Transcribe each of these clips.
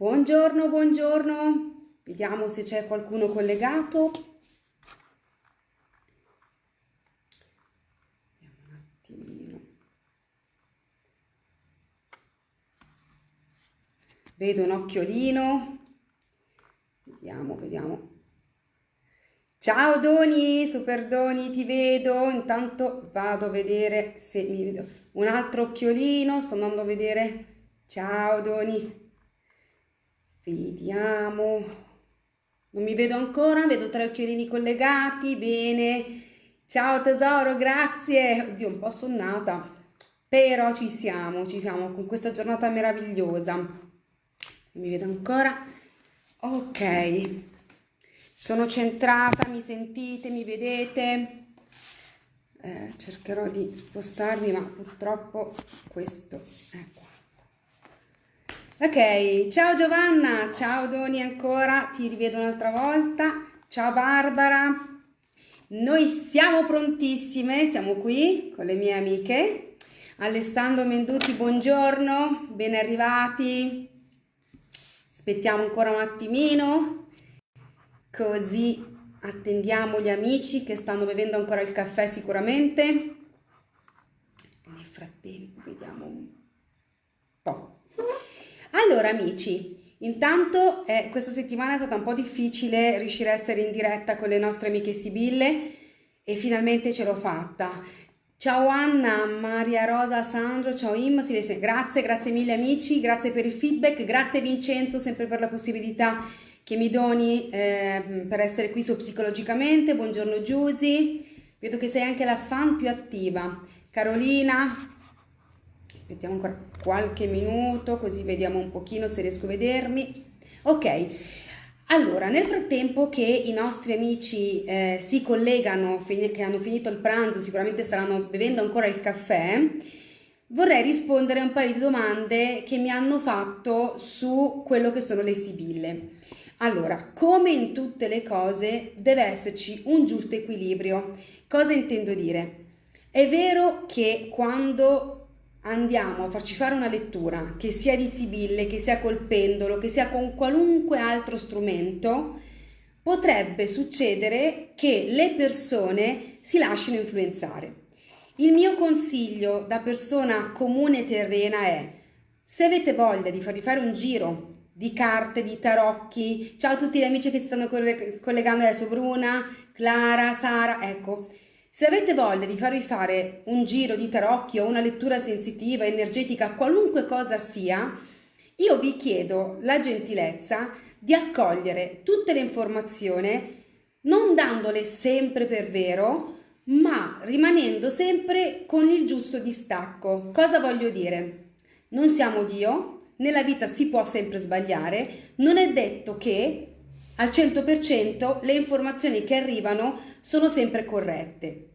Buongiorno, buongiorno. Vediamo se c'è qualcuno collegato. Vediamo un attimino. Vedo un occhiolino. Vediamo, vediamo. Ciao Doni, super Doni, ti vedo. Intanto vado a vedere se mi vedo. Un altro occhiolino, sto andando a vedere. Ciao Doni. Vediamo. Non mi vedo ancora, vedo tre occhiolini collegati, bene. Ciao tesoro, grazie. Oddio, un po' sonnata, però ci siamo, ci siamo con questa giornata meravigliosa. Non mi vedo ancora. Ok. Sono centrata, mi sentite, mi vedete? Eh, cercherò di spostarmi, ma purtroppo questo, ecco. Ok, ciao Giovanna, ciao Doni ancora, ti rivedo un'altra volta, ciao Barbara, noi siamo prontissime, siamo qui con le mie amiche, Alessandro Menduti, buongiorno, ben arrivati, aspettiamo ancora un attimino, così attendiamo gli amici che stanno bevendo ancora il caffè sicuramente, nel frattempo vediamo un po'. Allora amici, intanto eh, questa settimana è stata un po' difficile riuscire a essere in diretta con le nostre amiche Sibille e finalmente ce l'ho fatta. Ciao Anna, Maria Rosa, Sandro, ciao Im, grazie, grazie mille amici, grazie per il feedback, grazie Vincenzo sempre per la possibilità che mi doni eh, per essere qui su Psicologicamente, buongiorno Giusy, vedo che sei anche la fan più attiva, Carolina, aspettiamo ancora qualche minuto così vediamo un pochino se riesco a vedermi ok allora nel frattempo che i nostri amici eh, si collegano che hanno finito il pranzo sicuramente staranno bevendo ancora il caffè vorrei rispondere a un paio di domande che mi hanno fatto su quello che sono le sibille allora, come in tutte le cose deve esserci un giusto equilibrio. Cosa intendo dire? È vero che quando andiamo a farci fare una lettura, che sia di Sibille, che sia col pendolo, che sia con qualunque altro strumento, potrebbe succedere che le persone si lasciano influenzare. Il mio consiglio da persona comune terrena è, se avete voglia di farvi fare un giro di carte, di tarocchi, ciao a tutti gli amici che si stanno collegando adesso, Bruna, Clara, Sara, ecco, se avete voglia di farvi fare un giro di tarocchi o una lettura sensitiva, energetica, qualunque cosa sia, io vi chiedo la gentilezza di accogliere tutte le informazioni, non dandole sempre per vero, ma rimanendo sempre con il giusto distacco. Cosa voglio dire? Non siamo Dio, nella vita si può sempre sbagliare, non è detto che al 100% le informazioni che arrivano sono sempre corrette.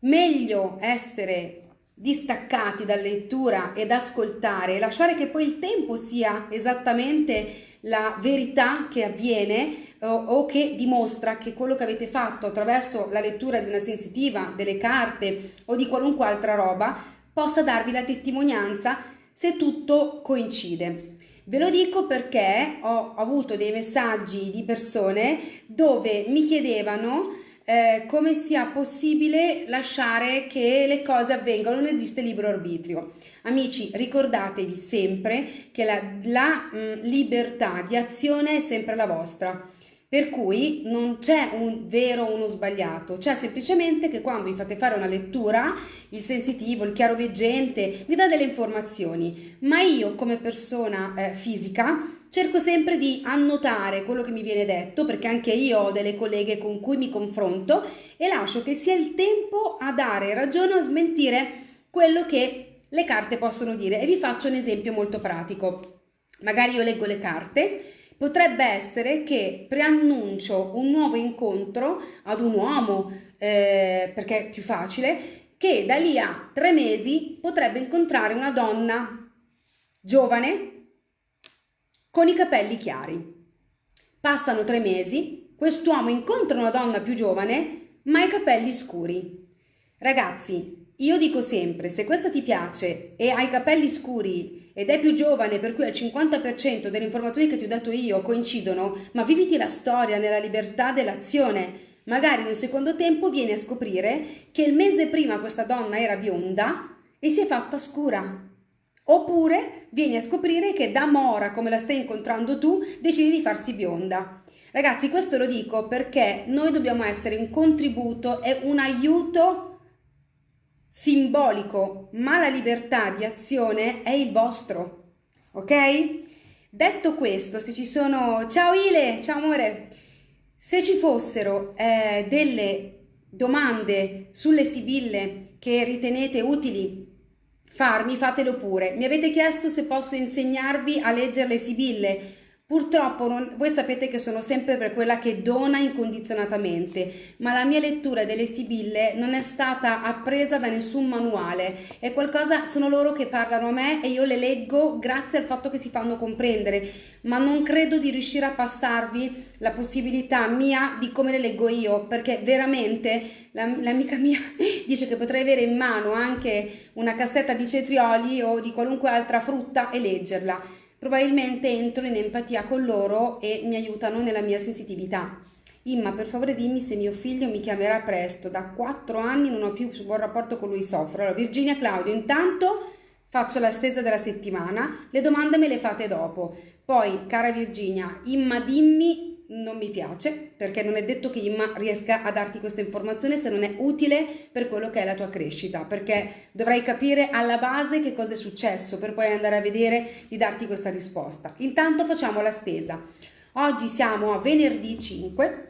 Meglio essere distaccati dalla lettura ed ascoltare e lasciare che poi il tempo sia esattamente la verità che avviene o, o, che dimostra che quello che avete fatto attraverso la lettura di una sensitiva, delle carte o di qualunque altra roba possa darvi la testimonianza se tutto coincide. Ve lo dico perché ho avuto dei messaggi di persone dove mi chiedevano eh, come sia possibile lasciare che le cose avvengano, non esiste libero arbitrio. Amici, ricordatevi sempre che la, la mh, libertà di azione è sempre la vostra. Per cui non c'è un vero o uno sbagliato, c'è semplicemente che quando vi fate fare una lettura, il sensitivo, il chiaroveggente vi dà delle informazioni, ma io come persona eh, fisica cerco sempre di annotare quello che mi viene detto, perché anche io ho delle colleghe con cui mi confronto e lascio che sia il tempo a dare ragione o smentire quello che le carte possono dire. E vi faccio un esempio molto pratico. Magari io leggo le carte potrebbe essere che preannuncio un nuovo incontro ad un uomo, eh, perché è più facile, che da lì a tre mesi potrebbe incontrare una donna giovane con i capelli chiari. Passano tre mesi, quest'uomo incontra una donna più giovane, ma i capelli scuri. Ragazzi, io dico sempre, se questa ti piace e hai capelli scuri ed è più giovane, per cui al 50% delle informazioni che ti ho dato io coincidono, ma viviti la storia nella libertà dell'azione. Magari nel secondo tempo vieni a scoprire che il mese prima questa donna era bionda e si è fatta scura. Oppure vieni a scoprire che da mora, come la stai incontrando tu, decidi di farsi bionda. Ragazzi, questo lo dico perché noi dobbiamo essere un contributo e un aiuto simbolico, ma la libertà di azione è il vostro. Ok? Detto questo, se ci sono... Ciao Ile, ciao amore! Se ci fossero eh, delle domande sulle sibille che ritenete utili farmi, fatelo pure. Mi avete chiesto se posso insegnarvi a leggere le sibille. Purtroppo non, voi sapete che sono sempre per quella che dona incondizionatamente, ma la mia lettura delle sibille non è stata appresa da nessun manuale, è qualcosa, sono loro che parlano a me e io le leggo grazie al fatto che si fanno comprendere, ma non credo di riuscire a passarvi la possibilità mia di come le leggo io, perché veramente l'amica mia dice che potrei avere in mano anche una cassetta di cetrioli o di qualunque altra frutta e leggerla probabilmente entro in empatia con loro e mi aiutano nella mia sensitività. Imma, per favore dimmi se mio figlio mi chiamerà presto. Da quattro anni non ho più buon rapporto con lui, soffro. Allora, Virginia Claudio, intanto faccio la stesa della settimana, le domande me le fate dopo. Poi, cara Virginia, Imma, dimmi non mi piace perché non è detto che Imma riesca a darti questa informazione se non è utile per quello che è la tua crescita perché dovrai capire alla base che cosa è successo per poi andare a vedere di darti questa risposta. Intanto facciamo la stesa oggi siamo a venerdì 5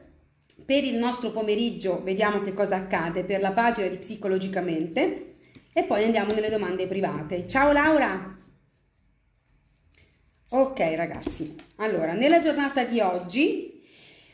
per il nostro pomeriggio vediamo che cosa accade per la pagina di psicologicamente e poi andiamo nelle domande private. Ciao Laura! Ok ragazzi, allora nella giornata di oggi,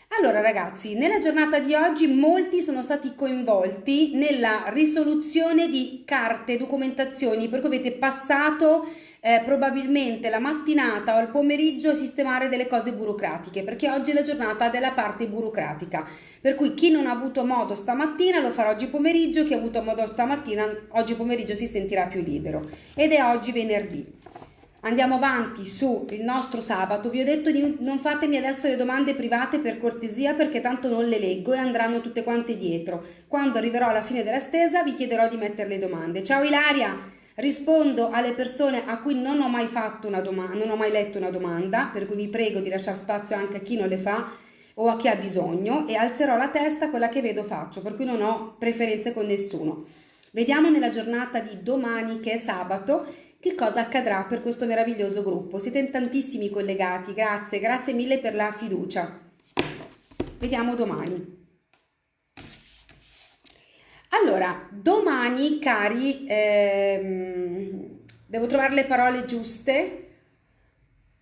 allora ragazzi, nella giornata di oggi molti sono stati coinvolti nella risoluzione di carte, documentazioni, per cui avete passato eh, probabilmente la mattinata o il pomeriggio a sistemare delle cose burocratiche, perché oggi è la giornata della parte burocratica. Per cui chi non ha avuto modo stamattina lo farà oggi pomeriggio, chi ha avuto modo stamattina oggi pomeriggio si sentirà più libero. Ed è oggi venerdì. Andiamo avanti sul nostro sabato. Vi ho detto di non fatemi adesso le domande private per cortesia perché tanto non le leggo e andranno tutte quante dietro. Quando arriverò alla fine della stesa vi chiederò di mettere le domande. Ciao Ilaria! Rispondo alle persone a cui non ho mai fatto una domanda, non ho mai letto una domanda, per cui vi prego di lasciare spazio anche a chi non le fa o a chi ha bisogno e alzerò la testa quella che vedo faccio, per cui non ho preferenze con nessuno. Vediamo nella giornata di domani che è sabato che cosa accadrà per questo meraviglioso gruppo. Siete in tantissimi collegati, grazie, grazie mille per la fiducia. Vediamo domani. Allora, domani, cari, ehm, devo trovare le parole giuste.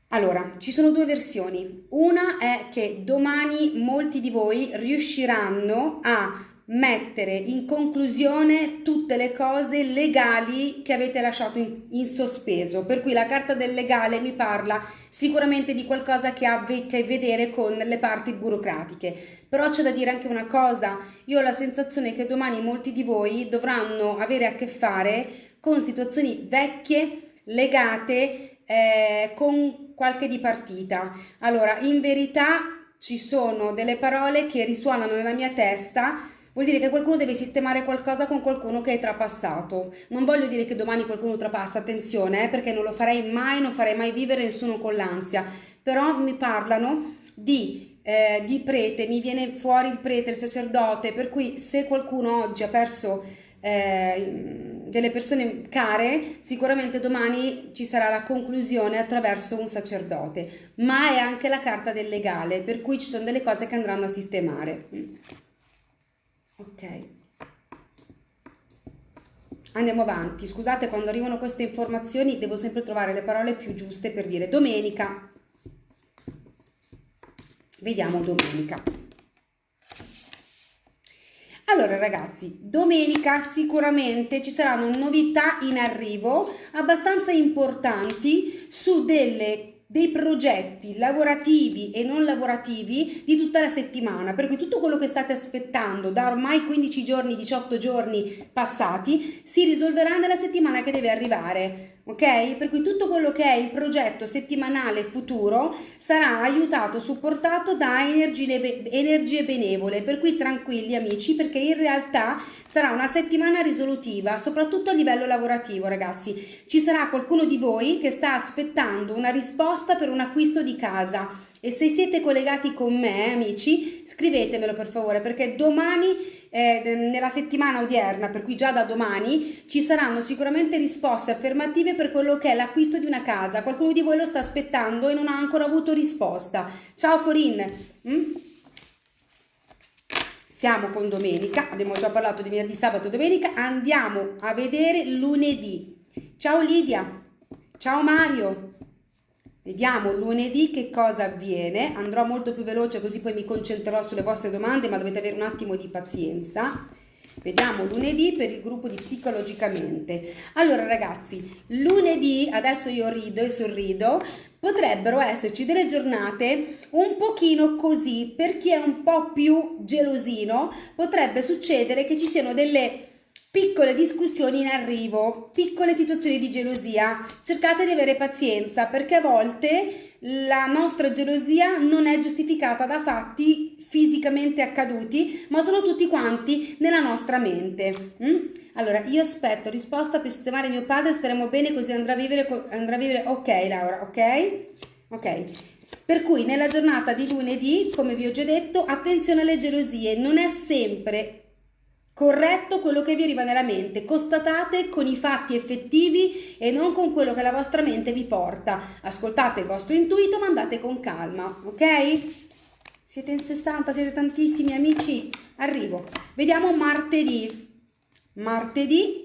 Allora, ci sono due versioni. Una è che domani molti di voi riusciranno a mettere in conclusione tutte le cose legali che avete lasciato in, in, sospeso. Per cui la carta del legale mi parla sicuramente di qualcosa che ha a che vedere con le parti burocratiche. Però c'è da dire anche una cosa io ho la sensazione che domani molti di voi dovranno avere a che fare con situazioni vecchie legate eh, con qualche dipartita. Allora in verità ci sono delle parole che risuonano nella mia testa Vuol dire che qualcuno deve sistemare qualcosa con qualcuno che è trapassato. Non voglio dire che domani qualcuno trapassa, attenzione, eh, perché non lo farei mai, non farei mai vivere nessuno con l'ansia. Però mi parlano di, eh, di prete, mi viene fuori il prete, il sacerdote, per cui se qualcuno oggi ha perso eh, delle persone care, sicuramente domani ci sarà la conclusione attraverso un sacerdote, ma è anche la carta del legale, per cui ci sono delle cose che andranno a sistemare. Ok. Andiamo avanti. Scusate, quando arrivano queste informazioni devo sempre trovare le parole più giuste per dire domenica. Vediamo domenica. Allora ragazzi, domenica sicuramente ci saranno novità in arrivo abbastanza importanti su delle dei progetti lavorativi e non lavorativi di tutta la settimana, per cui tutto quello che state aspettando da ormai 15 giorni, 18 giorni passati, si risolverà nella settimana che deve arrivare. Ok? Per cui tutto quello che è il progetto settimanale futuro sarà aiutato, supportato da energie, benevole, per cui tranquilli amici perché in realtà sarà una settimana risolutiva, soprattutto a livello lavorativo ragazzi. Ci sarà qualcuno di voi che sta aspettando una risposta per un acquisto di casa e se siete collegati con me amici scrivetemelo per favore perché domani eh, nella settimana odierna, per cui già da domani, ci saranno sicuramente risposte affermative per quello che è l'acquisto di una casa. Qualcuno di voi lo sta aspettando e non ha ancora avuto risposta. Ciao Corinne! Mm? Siamo con domenica, abbiamo già parlato di venerdì, sabato e domenica, andiamo a vedere lunedì. Ciao Lidia! Ciao Mario! Vediamo lunedì che cosa avviene, andrò molto più veloce così poi mi concentrerò sulle vostre domande ma dovete avere un attimo di pazienza. Vediamo lunedì per il gruppo di psicologicamente. Allora ragazzi, lunedì, adesso io rido e sorrido, potrebbero esserci delle giornate un pochino così, per chi è un po' più gelosino, potrebbe succedere che ci siano delle piccole discussioni in arrivo, piccole situazioni di gelosia. Cercate di avere pazienza perché a volte la nostra gelosia non è giustificata da fatti fisicamente accaduti, ma sono tutti quanti nella nostra mente. Mm? Allora, io aspetto risposta per sistemare mio padre, speriamo bene così andrà a vivere, andrà a vivere, ok Laura, ok? Ok. Per cui nella giornata di lunedì, come vi ho già detto, attenzione alle gelosie, non è sempre Corretto quello che vi arriva nella mente, constatate con i fatti effettivi e non con quello che la vostra mente vi porta. Ascoltate il vostro intuito, ma andate con calma, ok? Siete in 60, siete tantissimi amici? Arrivo. Vediamo martedì. Martedì,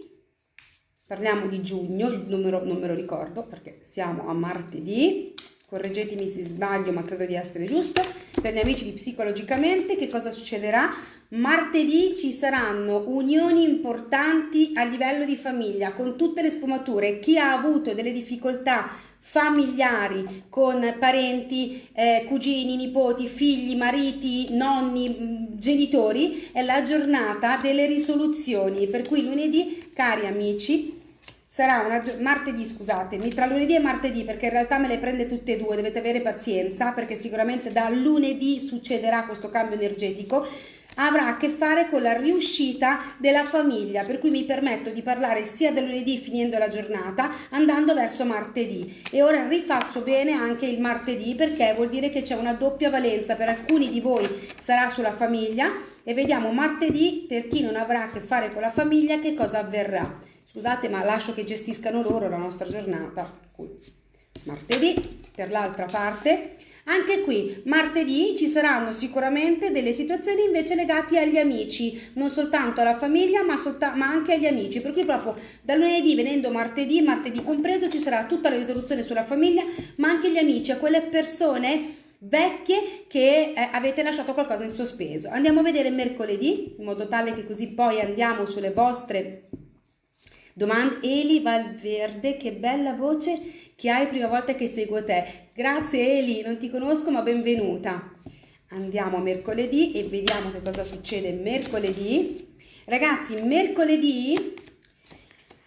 parliamo di giugno, il numero non me lo ricordo perché siamo a martedì. Correggetemi se sbaglio, ma credo di essere giusto. Per gli amici di Psicologicamente, che cosa succederà? Martedì ci saranno unioni importanti a livello di famiglia con tutte le sfumature. Chi ha avuto delle difficoltà familiari con parenti, eh, cugini, nipoti, figli, mariti, nonni, mm, genitori, è la giornata delle risoluzioni. Per cui lunedì, cari amici, sarà una martedì, scusatemi, tra lunedì e martedì, perché in realtà me le prende tutte e due, dovete avere pazienza, perché sicuramente da lunedì succederà questo cambio energetico avrà a che fare con la riuscita della famiglia, per cui mi permetto di parlare sia del lunedì finendo la giornata, andando verso martedì. E ora rifaccio bene anche il martedì perché vuol dire che c'è una doppia valenza, per alcuni di voi sarà sulla famiglia e vediamo martedì per chi non avrà a che fare con la famiglia che cosa avverrà. Scusate ma lascio che gestiscano loro la nostra giornata. Martedì per l'altra parte anche qui, martedì ci saranno sicuramente delle situazioni invece legate agli amici, non soltanto alla famiglia ma, ma, anche agli amici, per cui proprio da lunedì venendo martedì, martedì compreso, ci sarà tutta la risoluzione sulla famiglia, ma anche gli amici, a quelle persone vecchie che eh, avete lasciato qualcosa in sospeso. Andiamo a vedere mercoledì, in modo tale che così poi andiamo sulle vostre domande. Eli Valverde, che bella voce che hai prima volta che seguo te. Grazie Eli, non ti conosco ma benvenuta. Andiamo a mercoledì e vediamo che cosa succede mercoledì. Ragazzi, mercoledì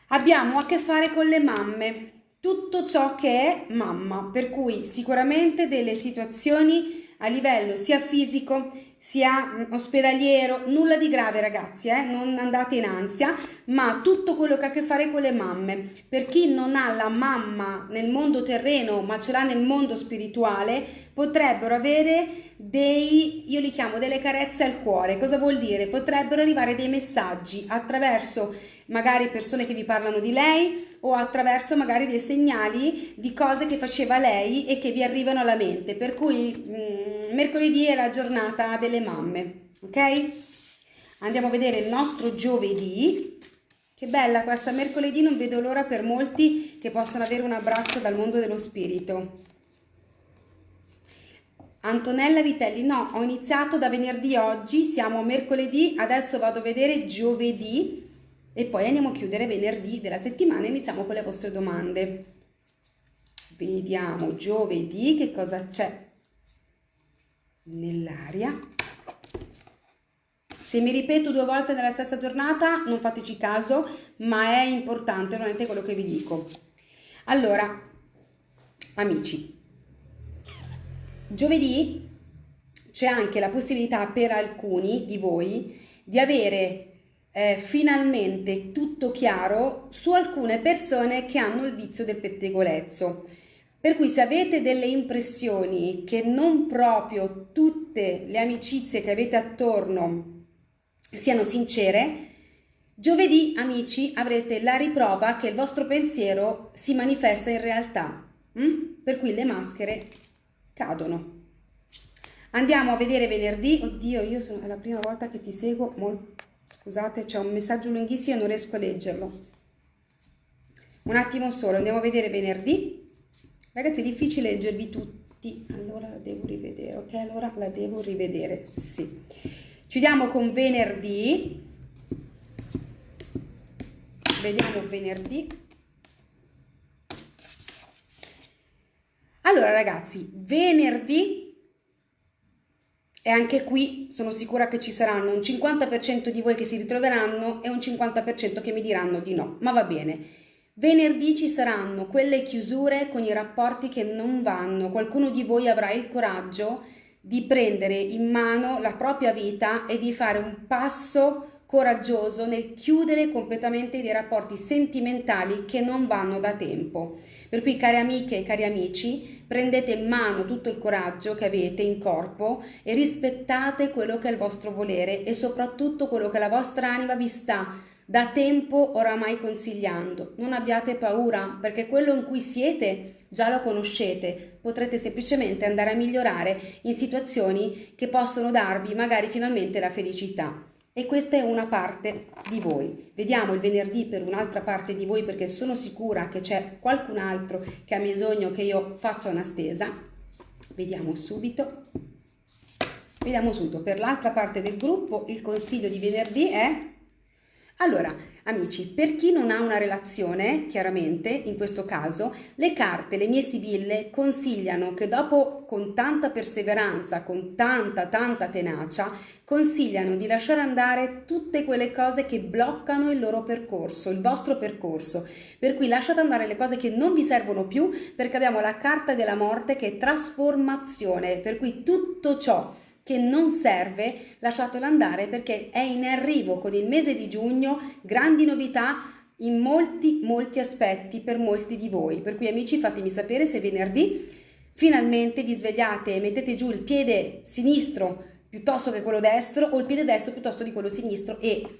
abbiamo a che fare con le mamme, tutto ciò che è mamma, per cui sicuramente delle situazioni a livello sia fisico sia mm, ospedaliero, nulla di grave ragazzi, eh? non andate in ansia, ma tutto quello che ha a che fare con le mamme. Per chi non ha la mamma nel mondo terreno ma ce l'ha nel mondo spirituale, potrebbero avere dei, io li chiamo delle carezze al cuore. Cosa vuol dire? Potrebbero arrivare dei messaggi attraverso magari persone che vi parlano di lei o attraverso magari dei segnali di cose che faceva lei e che vi arrivano alla mente. Per cui mh, mm, mercoledì è la giornata delle mamme, ok? Andiamo a vedere il nostro giovedì. Che bella questa mercoledì, non vedo l'ora per molti che possano avere un abbraccio dal mondo dello spirito. Antonella Vitelli, no, ho iniziato da venerdì oggi, siamo mercoledì, adesso vado a vedere giovedì e poi andiamo a chiudere venerdì della settimana e iniziamo con le vostre domande. Vediamo giovedì che cosa c'è nell'aria. Se mi ripeto due volte nella stessa giornata non fateci caso, ma è importante veramente quello che vi dico. Allora, amici, giovedì c'è anche la possibilità per alcuni di voi di avere eh, finalmente tutto chiaro su alcune persone che hanno il vizio del pettegolezzo. Per cui se avete delle impressioni che non proprio tutte le amicizie che avete attorno siano sincere, giovedì amici avrete la riprova che il vostro pensiero si manifesta in realtà, mm? per cui le maschere cadono. Andiamo a vedere venerdì, oddio io sono, la prima volta che ti seguo, molto, scusate c'è un messaggio lunghissimo e non riesco a leggerlo. Un attimo solo, andiamo a vedere venerdì. Ragazzi è difficile leggervi tutti, allora la devo rivedere, ok? Allora la devo rivedere, sì. Chiudiamo con venerdì. Vediamo venerdì. Allora ragazzi, venerdì e anche qui sono sicura che ci saranno un 50% di voi che si ritroveranno e un 50% che mi diranno di no, ma va bene. Venerdì ci saranno quelle chiusure con i rapporti che non vanno. Qualcuno di voi avrà il coraggio di prendere in mano la propria vita e di fare un passo coraggioso nel chiudere completamente dei rapporti sentimentali che non vanno da tempo. Per cui, cari amiche e cari amici, prendete in mano tutto il coraggio che avete in corpo e rispettate quello che è il vostro volere e soprattutto quello che la vostra anima vi sta da tempo oramai consigliando. Non abbiate paura, perché quello in cui siete già lo conoscete, potrete semplicemente andare a migliorare in situazioni che possono darvi magari finalmente la felicità. E questa è una parte di voi. Vediamo il venerdì per un'altra parte di voi perché sono sicura che c'è qualcun altro che ha bisogno che io faccia una stesa. Vediamo subito. Vediamo subito. Per l'altra parte del gruppo il consiglio di venerdì è allora, amici, per chi non ha una relazione, chiaramente, in questo caso, le carte, le mie sibille consigliano che dopo, con tanta perseveranza, con tanta, tanta tenacia, consigliano di lasciare andare tutte quelle cose che bloccano il loro percorso, il vostro percorso. Per cui lasciate andare le cose che non vi servono più, perché abbiamo la carta della morte che è trasformazione, per cui tutto ciò che non serve, lasciatelo andare perché è in arrivo con il mese di giugno grandi novità in molti molti aspetti per molti di voi. Per cui amici fatemi sapere se venerdì finalmente vi svegliate e mettete giù il piede sinistro piuttosto che quello destro o il piede destro piuttosto di quello sinistro e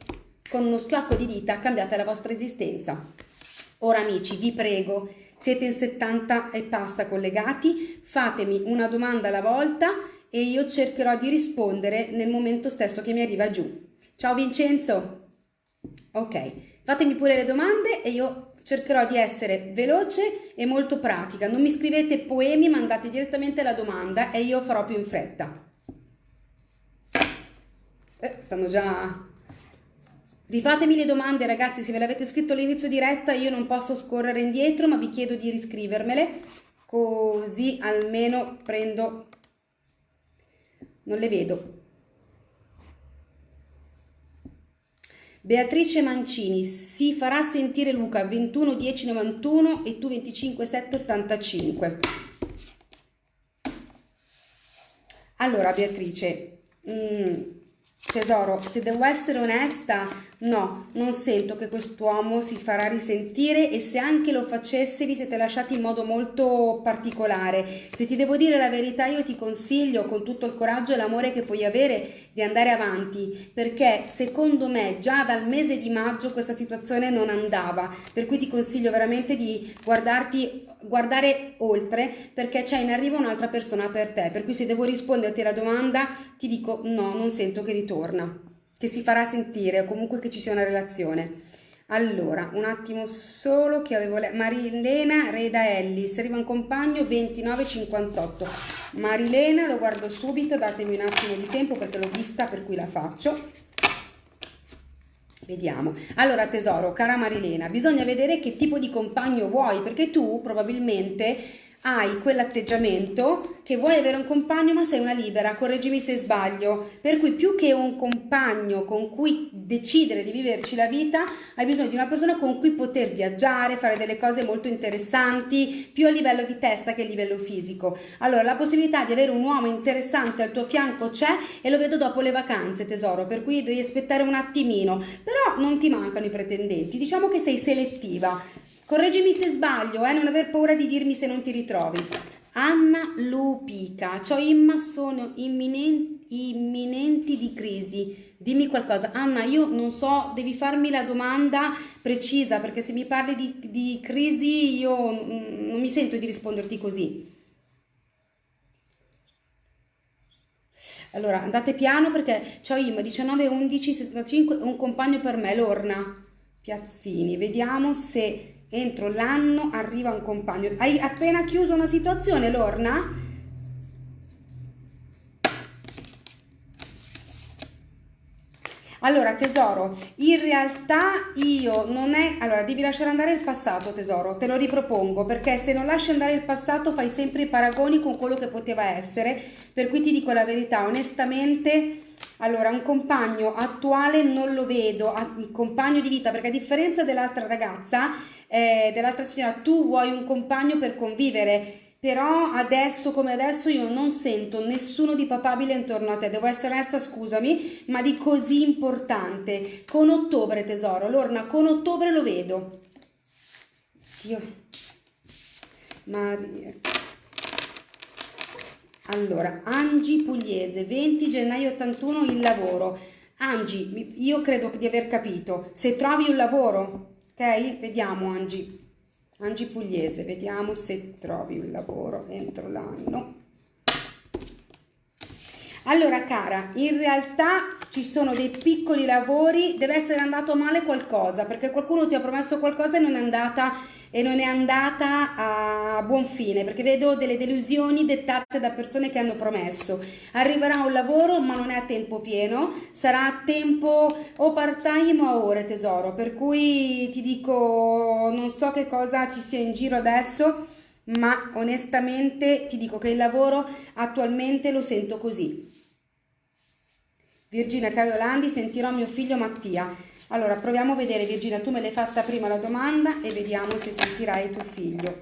con uno schiocco di dita cambiate la vostra esistenza. Ora amici vi prego, siete in 70 e passa collegati, fatemi una domanda alla volta e io cercherò di rispondere nel momento stesso che mi arriva giù. Ciao Vincenzo! Ok, fatemi pure le domande e io cercherò di essere veloce e molto pratica. Non mi scrivete poemi, mandate direttamente la domanda e io farò più in fretta. Eh, stanno già... Rifatemi le domande ragazzi, se me l'avete scritto all'inizio diretta io non posso scorrere indietro ma vi chiedo di riscrivermele così almeno prendo non le vedo. Beatrice Mancini, si farà sentire Luca 21 10 91 e tu 25 7 85. Allora Beatrice, mm, tesoro, se devo essere onesta, No, non sento che quest'uomo si farà risentire e se anche lo facesse vi siete lasciati in modo molto particolare. Se ti devo dire la verità io ti consiglio con tutto il coraggio e l'amore che puoi avere di andare avanti perché secondo me già dal mese di maggio questa situazione non andava. Per cui ti consiglio veramente di guardarti, guardare oltre perché c'è in arrivo un'altra persona per te. Per cui se devo risponderti alla domanda ti dico no, non sento che ritorna che si farà sentire o comunque che ci sia una relazione. Allora, un attimo solo che avevo letto. Marilena Reda Ellis, arriva un compagno 2958. Marilena, lo guardo subito, datemi un attimo di tempo perché l'ho vista per cui la faccio. Vediamo. Allora tesoro, cara Marilena, bisogna vedere che tipo di compagno vuoi perché tu probabilmente hai quell'atteggiamento che vuoi avere un compagno ma sei una libera, correggimi se sbaglio, per cui più che un compagno con cui decidere di viverci la vita, hai bisogno di una persona con cui poter viaggiare, fare delle cose molto interessanti, più a livello di testa che a livello fisico. Allora la possibilità di avere un uomo interessante al tuo fianco c'è e lo vedo dopo le vacanze tesoro, per cui devi aspettare un attimino, però non ti mancano i pretendenti, diciamo che sei selettiva. Correggimi se sbaglio, eh, non aver paura di dirmi se non ti ritrovi. Anna Lupica, ciao Imma, sono imminenti, imminenti di crisi. Dimmi qualcosa. Anna, io non so, devi farmi la domanda precisa perché se mi parli di, di crisi io non mi sento di risponderti così. Allora, andate piano perché ciao Imma, 19 11 65, un compagno per me, Lorna Piazzini. Vediamo se entro l'anno arriva un compagno. Hai appena chiuso una situazione, Lorna? Allora, tesoro, in realtà io non è... Allora, devi lasciare andare il passato, tesoro, te lo ripropongo, perché se non lasci andare il passato fai sempre i paragoni con quello che poteva essere, per cui ti dico la verità, onestamente... Allora, un compagno attuale non lo vedo, un compagno di vita, perché a differenza dell'altra ragazza, eh, dell'altra signora, tu vuoi un compagno per convivere, però adesso come adesso io non sento nessuno di papabile intorno a te, devo essere onesta, scusami, ma di così importante. Con ottobre, tesoro, Lorna, con ottobre lo vedo. Dio. Maria. Allora, Angi Pugliese, 20 gennaio 81, il lavoro. Angi, io credo di aver capito. Se trovi un lavoro, ok? Vediamo Angi. Angi Pugliese, vediamo se trovi un lavoro entro l'anno. Allora cara, in realtà ci sono dei piccoli lavori, deve essere andato male qualcosa, perché qualcuno ti ha promesso qualcosa e non è andata e non è andata a buon fine perché vedo delle delusioni dettate da persone che hanno promesso. Arriverà un lavoro ma non è a tempo pieno. Sarà a tempo o part time o a ore tesoro. Per cui ti dico non so che cosa ci sia in giro adesso ma onestamente ti dico che il lavoro attualmente lo sento così. Virginia Caiolandi sentirò mio figlio Mattia allora, proviamo a vedere, Virginia, tu me l'hai fatta prima la domanda e vediamo se sentirai tuo figlio.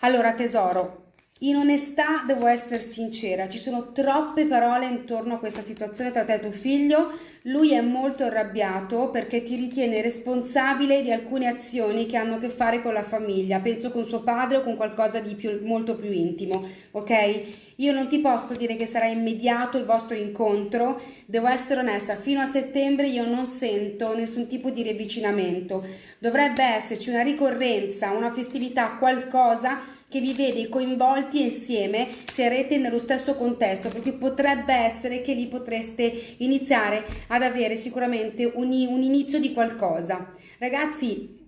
Allora, tesoro, in onestà devo essere sincera, ci sono troppe parole intorno a questa situazione tra te e tuo figlio. Lui è molto arrabbiato perché ti ritiene responsabile di alcune azioni che hanno a che fare con la famiglia, penso con suo padre o con qualcosa di più, molto più intimo, ok? Io non ti posso dire che sarà immediato il vostro incontro, devo essere onesta, fino a settembre io non sento nessun tipo di riavvicinamento. Dovrebbe esserci una ricorrenza, una festività, qualcosa che vi vede coinvolti insieme, sarete nello stesso contesto, perché potrebbe essere che lì potreste iniziare ad avere sicuramente un, un inizio di qualcosa. Ragazzi,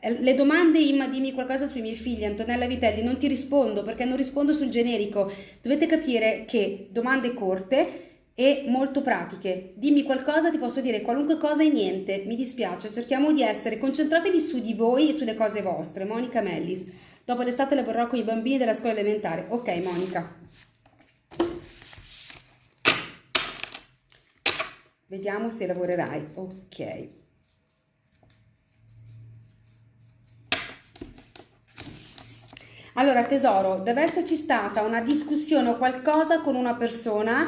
eh, le domande Imma dimmi qualcosa sui miei figli Antonella Vitelli non ti rispondo perché non rispondo sul generico. Dovete capire che domande corte e molto pratiche. Dimmi qualcosa ti posso dire qualunque cosa e niente. Mi dispiace cerchiamo di essere concentratevi su di voi e sulle cose vostre. Monica Mellis dopo l'estate lavorerò con i bambini della scuola elementare ok Monica Vediamo se lavorerai. Ok. Allora, tesoro, deve esserci stata una discussione o qualcosa con una persona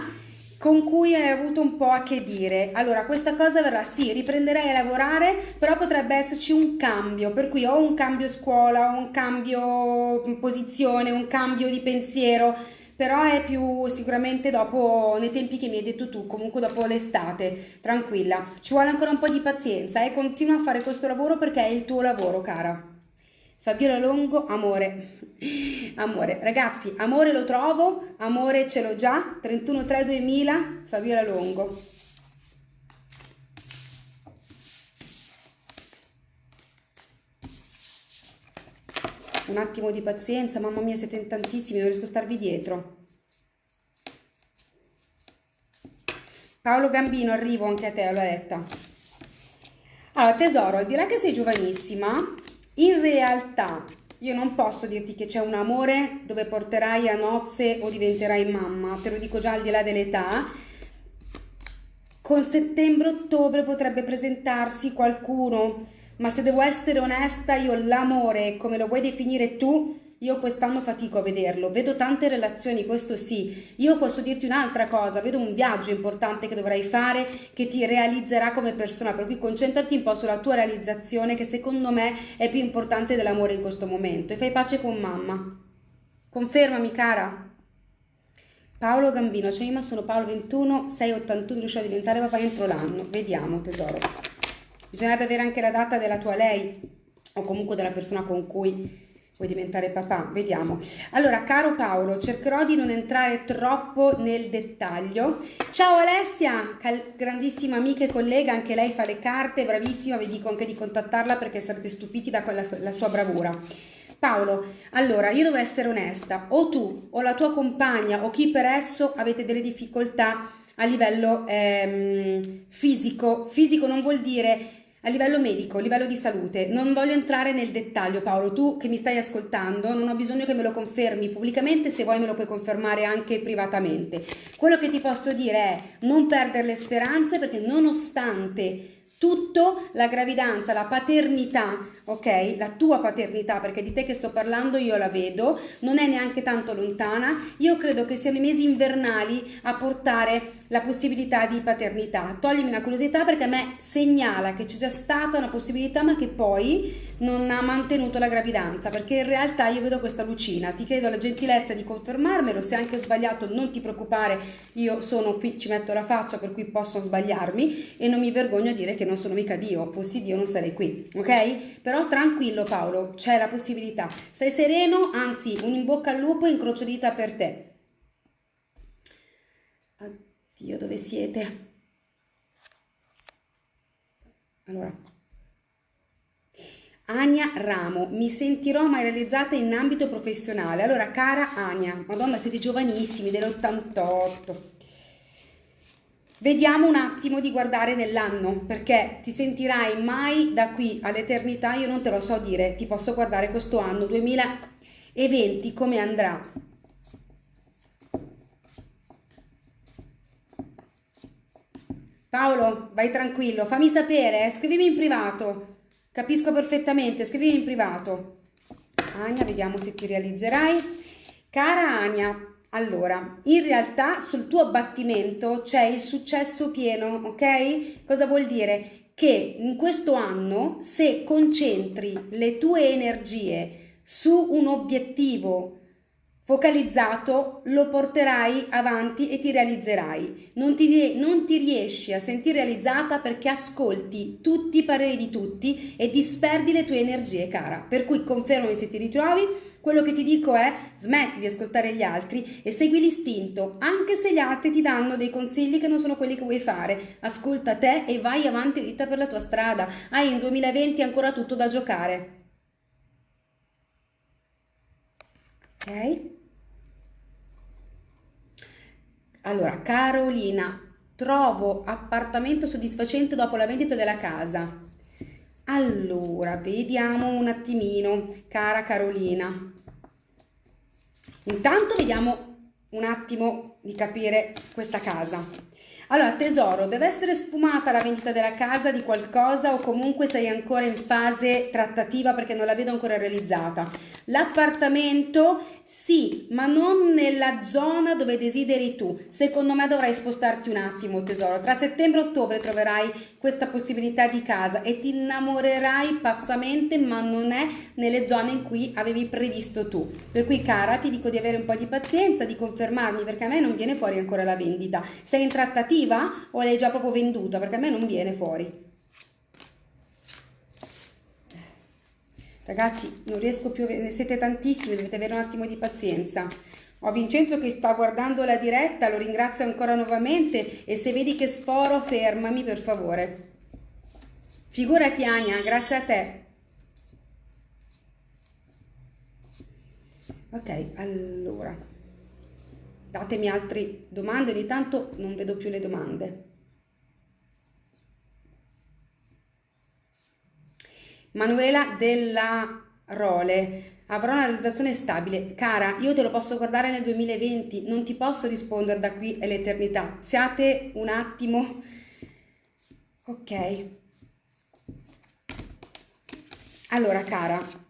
con cui hai avuto un po' a che dire. Allora, questa cosa verrà, sì, riprenderei a lavorare, però potrebbe esserci un cambio, per cui o un cambio scuola, o un cambio posizione, un cambio di pensiero, però è più sicuramente dopo, nei tempi che mi hai detto tu, comunque dopo l'estate, tranquilla. Ci vuole ancora un po' di pazienza e eh? continua a fare questo lavoro perché è il tuo lavoro, cara. Fabiola Longo, amore. Amore, ragazzi, amore lo trovo, amore ce l'ho già, 31-3-2000, Fabiola Longo. Un attimo di pazienza, mamma mia siete in tantissimi, non riesco a starvi dietro. Paolo Gambino, arrivo anche a te, Aletta. Allora, tesoro, al di là che sei giovanissima, in realtà io non posso dirti che c'è un amore dove porterai a nozze o diventerai mamma, te lo dico già al di là dell'età. Con settembre-ottobre potrebbe presentarsi qualcuno, ma se devo essere onesta, io l'amore, come lo vuoi definire tu, io quest'anno fatico a vederlo, vedo tante relazioni, questo sì. Io posso dirti un'altra cosa, vedo un viaggio importante che dovrai fare che ti realizzerà come persona, per cui concentrati un po' sulla tua realizzazione che secondo me è più importante dell'amore in questo momento e fai pace con mamma. Confermami cara. Paolo Gambino, cioè io sono Paolo 21, 681, riuscirò a diventare papà entro l'anno. Vediamo tesoro. Bisognerebbe avere anche la data della tua lei o comunque della persona con cui Vuoi diventare papà? Vediamo. Allora, caro Paolo, cercherò di non entrare troppo nel dettaglio. Ciao Alessia, grandissima amica e collega, anche lei fa le carte, bravissima, vi dico anche di contattarla perché sarete stupiti da quella, la sua bravura. Paolo, allora io devo essere onesta, o tu o la tua compagna o chi per esso avete delle difficoltà a livello ehm, fisico. Fisico non vuol dire a livello medico, a livello di salute, non voglio entrare nel dettaglio Paolo, tu che mi stai ascoltando, non ho bisogno che me lo confermi pubblicamente, se vuoi me lo puoi confermare anche privatamente. Quello che ti posso dire è non perdere le speranze perché nonostante tutto la gravidanza, la paternità, ok? La tua paternità, perché di te che sto parlando io la vedo, non è neanche tanto lontana. Io credo che siano i mesi invernali a portare la possibilità di paternità. Toglimi una curiosità perché a me segnala che c'è già stata una possibilità ma che poi non ha mantenuto la gravidanza, perché in realtà io vedo questa lucina. Ti chiedo la gentilezza di confermarmelo, se anche ho sbagliato non ti preoccupare, io sono qui, ci metto la faccia per cui posso sbagliarmi e non mi vergogno a dire che non sono mica Dio, fossi Dio non sarei qui, ok? Però tranquillo Paolo, c'è la possibilità. Stai sereno, anzi un in bocca al lupo e incrocio dita per te. Dio, dove siete? Allora, Ania Ramo, mi sentirò mai realizzata in ambito professionale. Allora, cara Ania, madonna, siete giovanissimi, dell'88. Vediamo un attimo di guardare nell'anno, perché ti sentirai mai da qui all'eternità, io non te lo so dire, ti posso guardare questo anno 2020 come andrà. Paolo, vai tranquillo, fammi sapere, eh, scrivimi in privato. Capisco perfettamente, scrivimi in privato. Ania, vediamo se ti realizzerai. Cara Ania, allora, in realtà sul tuo abbattimento c'è il successo pieno, ok? Cosa vuol dire? Che in questo anno, se concentri le tue energie su un obiettivo focalizzato lo porterai avanti e ti realizzerai. Non ti, non ti, riesci a sentire realizzata perché ascolti tutti i pareri di tutti e disperdi le tue energie, cara. Per cui confermami se ti ritrovi. Quello che ti dico è smetti di ascoltare gli altri e segui l'istinto, anche se gli altri ti danno dei consigli che non sono quelli che vuoi fare. Ascolta te e vai avanti dritta per la tua strada. Hai in 2020 ancora tutto da giocare. Ok? Allora, Carolina, trovo appartamento soddisfacente dopo la vendita della casa. Allora, vediamo un attimino, cara Carolina. Intanto vediamo un attimo di capire questa casa. Allora, tesoro, deve essere sfumata la vendita della casa di qualcosa o comunque sei ancora in fase trattativa perché non la vedo ancora realizzata. L'appartamento sì, ma non nella zona dove desideri tu. Secondo me dovrai spostarti un attimo, tesoro. Tra settembre e ottobre troverai questa possibilità di casa e ti innamorerai pazzamente, ma non è nelle zone in cui avevi previsto tu. Per cui, cara, ti dico di avere un po' di pazienza, di confermarmi, perché a me non viene fuori ancora la vendita. Sei in trattativa o l'hai già proprio venduta? Perché a me non viene fuori. Ragazzi, non riesco più, ne siete tantissimi, dovete avere un attimo di pazienza. Ho Vincenzo che sta guardando la diretta, lo ringrazio ancora nuovamente e se vedi che sforo fermami per favore. Figurati Ania, grazie a te. Ok, allora, datemi altre domande, ogni tanto non vedo più le domande. Manuela della Role. Avrò una realizzazione stabile. Cara, io te lo posso guardare nel 2020, non ti posso rispondere da qui all'eternità. Siate un attimo. Ok. Allora, cara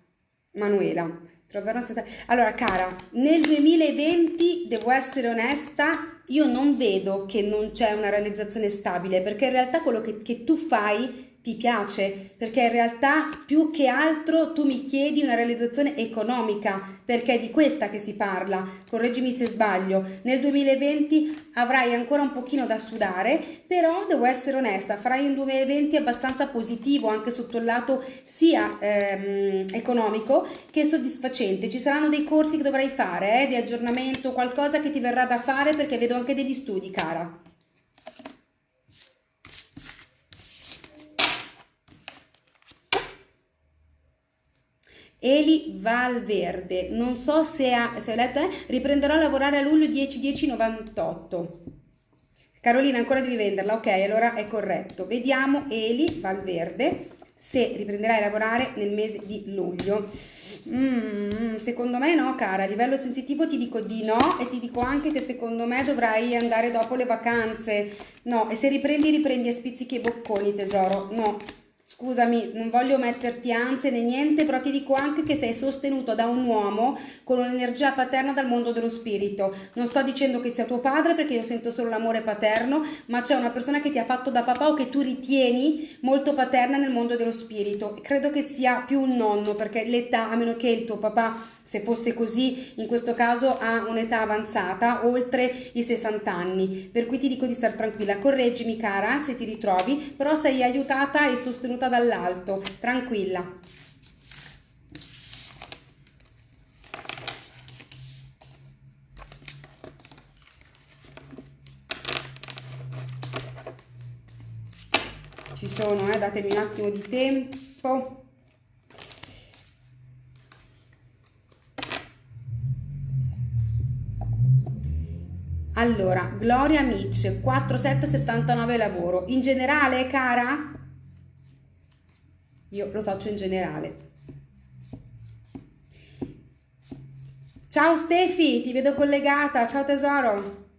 Manuela, troverò Allora, cara, nel 2020 devo essere onesta, io non vedo che non c'è una realizzazione stabile, perché in realtà quello che, che tu fai ti piace, perché in realtà più che altro tu mi chiedi una realizzazione economica, perché è di questa che si parla, correggimi se sbaglio, nel 2020 avrai ancora un pochino da sudare, però devo essere onesta, farai un 2020 abbastanza positivo anche sotto il lato sia ehm, economico che soddisfacente, ci saranno dei corsi che dovrai fare, eh, di aggiornamento, qualcosa che ti verrà da fare perché vedo anche degli studi, cara. Eli Valverde, non so se ha, se ha letto, eh? riprenderò a lavorare a luglio 10-10-98. Carolina, ancora devi venderla, ok, allora è corretto. Vediamo Eli Valverde se riprenderai a lavorare nel mese di luglio. Mm, secondo me no, cara, a livello sensitivo ti dico di no e ti dico anche che secondo me dovrai andare dopo le vacanze. No, e se riprendi, riprendi a spizzichi e bocconi, tesoro. No, Scusami, non voglio metterti ansie né niente, però ti dico anche che sei sostenuto da un uomo con un'energia paterna dal mondo dello spirito. Non sto dicendo che sia tuo padre perché io sento solo l'amore paterno, ma c'è una persona che ti ha fatto da papà o che tu ritieni molto paterna nel mondo dello spirito. Credo che sia più un nonno perché l'età, a meno che il tuo papà se fosse così, in questo caso ha un'età avanzata, oltre i 60 anni. Per cui ti dico di stare tranquilla. Correggimi, cara, se ti ritrovi, però sei aiutata e sostenuta dall'alto. Tranquilla. Ci sono, eh? datemi un attimo di tempo. Allora, Gloria Mitch, 4779 lavoro. In generale, cara? Io lo faccio in generale. Ciao Stefi, ti vedo collegata. Ciao tesoro.